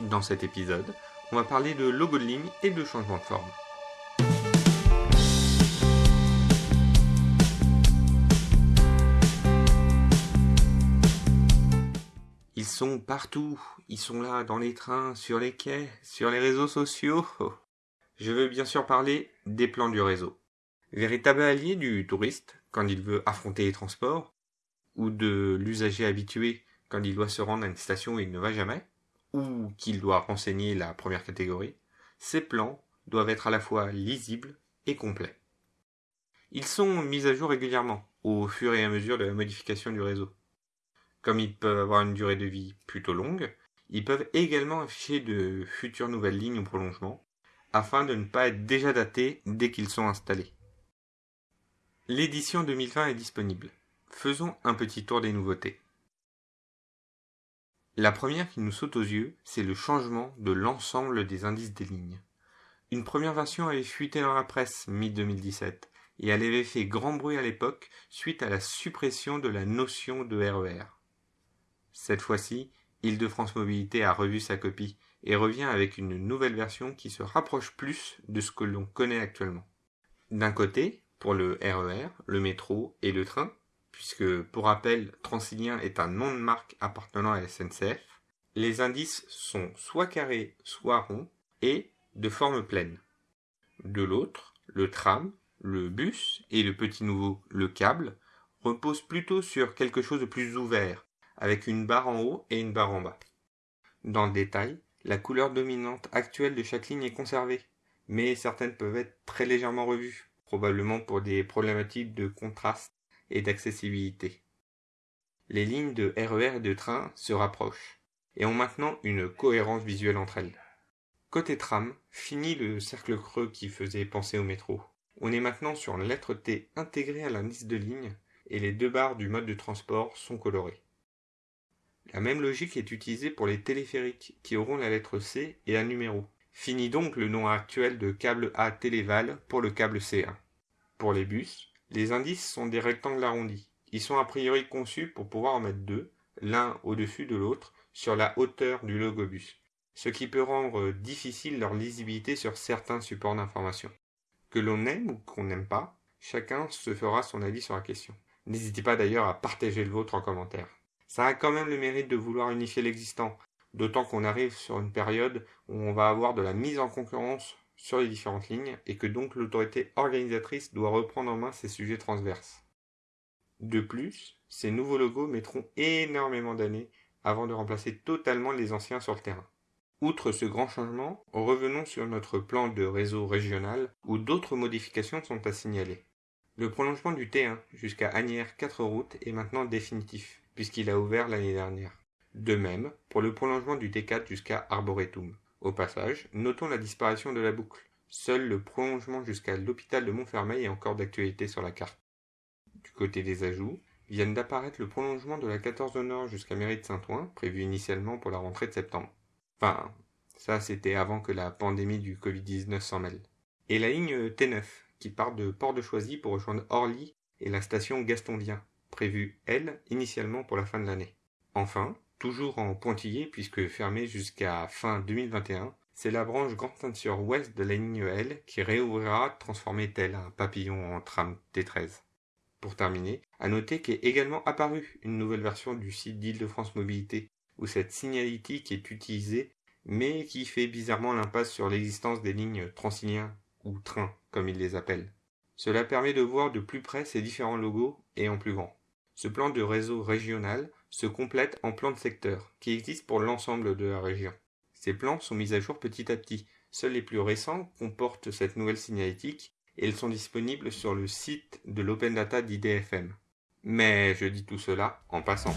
Dans cet épisode, on va parler de logo de ligne et de changement de forme. Ils sont partout, ils sont là dans les trains, sur les quais, sur les réseaux sociaux. Je veux bien sûr parler des plans du réseau. Véritable allié du touriste quand il veut affronter les transports, ou de l'usager habitué quand il doit se rendre à une station où il ne va jamais, ou qu'il doit renseigner la première catégorie, ces plans doivent être à la fois lisibles et complets. Ils sont mis à jour régulièrement, au fur et à mesure de la modification du réseau. Comme ils peuvent avoir une durée de vie plutôt longue, ils peuvent également afficher de futures nouvelles lignes ou prolongements, afin de ne pas être déjà datés dès qu'ils sont installés. L'édition 2020 est disponible. Faisons un petit tour des nouveautés. La première qui nous saute aux yeux, c'est le changement de l'ensemble des indices des lignes. Une première version avait fuité dans la presse mi-2017 et elle avait fait grand bruit à l'époque suite à la suppression de la notion de RER. E Cette fois-ci, Île-de-France Mobilité a revu sa copie et revient avec une nouvelle version qui se rapproche plus de ce que l'on connaît actuellement. D'un côté, pour le RER, e le métro et le train, puisque pour rappel, Transilien est un nom de marque appartenant à SNCF, les indices sont soit carrés, soit ronds, et de forme pleine. De l'autre, le tram, le bus et le petit nouveau, le câble, reposent plutôt sur quelque chose de plus ouvert, avec une barre en haut et une barre en bas. Dans le détail, la couleur dominante actuelle de chaque ligne est conservée, mais certaines peuvent être très légèrement revues, probablement pour des problématiques de contraste et d'accessibilité. Les lignes de RER e et de train se rapprochent et ont maintenant une cohérence visuelle entre elles. Côté tram, fini le cercle creux qui faisait penser au métro. On est maintenant sur une lettre T intégrée à l'indice de ligne et les deux barres du mode de transport sont colorées. La même logique est utilisée pour les téléphériques qui auront la lettre C et un numéro. Fini donc le nom actuel de câble A Téléval pour le câble C1. Pour les bus, les indices sont des rectangles arrondis. Ils sont a priori conçus pour pouvoir en mettre deux, l'un au-dessus de l'autre, sur la hauteur du logobus, ce qui peut rendre difficile leur lisibilité sur certains supports d'information. Que l'on aime ou qu'on n'aime pas, chacun se fera son avis sur la question. N'hésitez pas d'ailleurs à partager le vôtre en commentaire. Ça a quand même le mérite de vouloir unifier l'existant, d'autant qu'on arrive sur une période où on va avoir de la mise en concurrence sur les différentes lignes et que donc l'autorité organisatrice doit reprendre en main ces sujets transverses. De plus, ces nouveaux logos mettront énormément d'années avant de remplacer totalement les anciens sur le terrain. Outre ce grand changement, revenons sur notre plan de réseau régional où d'autres modifications sont à signaler. Le prolongement du T1 jusqu'à Agnières 4 routes est maintenant définitif, puisqu'il a ouvert l'année dernière. De même pour le prolongement du T4 jusqu'à Arboretum. Au passage, notons la disparition de la boucle. Seul le prolongement jusqu'à l'hôpital de Montfermeil est encore d'actualité sur la carte. Du côté des ajouts, viennent d'apparaître le prolongement de la 14 Nord jusqu'à Mairie de Saint-Ouen, prévu initialement pour la rentrée de septembre. Enfin, ça c'était avant que la pandémie du Covid-19 s'en mêle. Et la ligne T9, qui part de Port de Choisy pour rejoindre Orly et la station Gastondien, prévue, elle, initialement pour la fin de l'année. Enfin, toujours en pointillé puisque fermée jusqu'à fin 2021, c'est la branche Grande Ceinture Ouest de la ligne L qui réouvrira transformée tel un papillon en tram T13. Pour terminer, à noter qu'est également apparue une nouvelle version du site d'Île-de-France Mobilité, où cette signalétique est utilisée, mais qui fait bizarrement l'impasse sur l'existence des lignes transiliens ou trains, comme ils les appellent. Cela permet de voir de plus près ces différents logos et en plus grand. Ce plan de réseau régional se complète en plan de secteur, qui existe pour l'ensemble de la région. Ces plans sont mis à jour petit à petit. Seuls les plus récents comportent cette nouvelle signalétique et ils sont disponibles sur le site de l'Open Data d'IDFM. Mais je dis tout cela en passant.